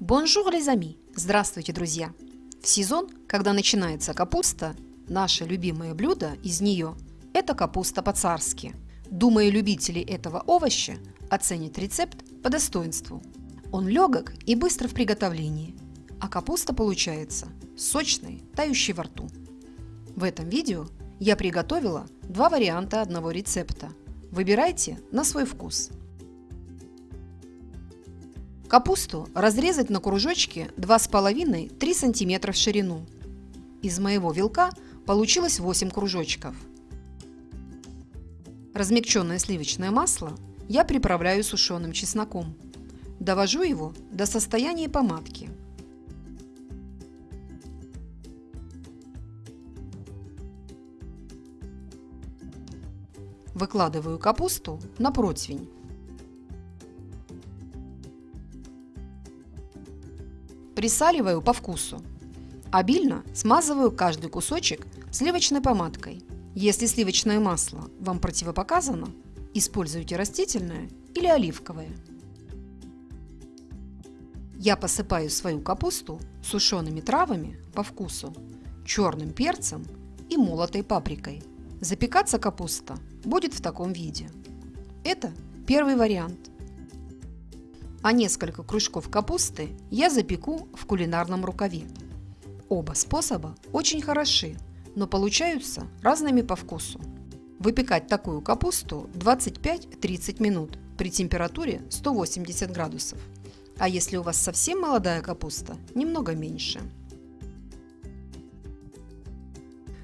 Bonjour, les amis! Здравствуйте, друзья! В сезон, когда начинается капуста, наше любимое блюдо из нее – это капуста по-царски. Думаю, любители этого овоща оценят рецепт по достоинству. Он легок и быстро в приготовлении, а капуста получается сочной, тающей во рту. В этом видео я приготовила два варианта одного рецепта. Выбирайте на свой вкус. Капусту разрезать на кружочки 2,5-3 см в ширину. Из моего вилка получилось 8 кружочков. Размягченное сливочное масло я приправляю сушеным чесноком. Довожу его до состояния помадки. Выкладываю капусту на противень. Присаливаю по вкусу. Обильно смазываю каждый кусочек сливочной помадкой. Если сливочное масло вам противопоказано, используйте растительное или оливковое. Я посыпаю свою капусту сушеными травами по вкусу, черным перцем и молотой паприкой. Запекаться капуста будет в таком виде. Это первый вариант а несколько кружков капусты я запеку в кулинарном рукаве. Оба способа очень хороши, но получаются разными по вкусу. Выпекать такую капусту 25-30 минут при температуре 180 градусов. А если у вас совсем молодая капуста, немного меньше.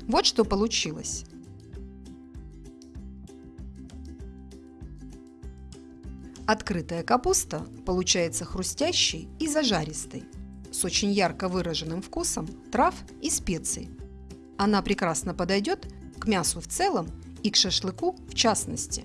Вот что получилось. Открытая капуста получается хрустящей и зажаристой, с очень ярко выраженным вкусом трав и специй. Она прекрасно подойдет к мясу в целом и к шашлыку в частности.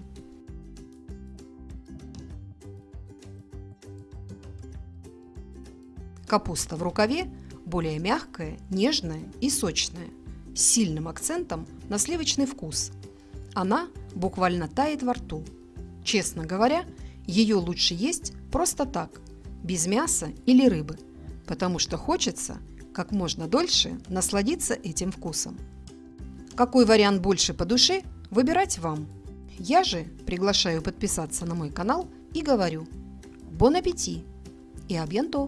Капуста в рукаве более мягкая, нежная и сочная, с сильным акцентом на сливочный вкус. Она буквально тает во рту. Честно говоря, ее лучше есть просто так, без мяса или рыбы, потому что хочется как можно дольше насладиться этим вкусом. Какой вариант больше по душе, выбирать вам. Я же приглашаю подписаться на мой канал и говорю «Бон аппетит» и «Абьянто».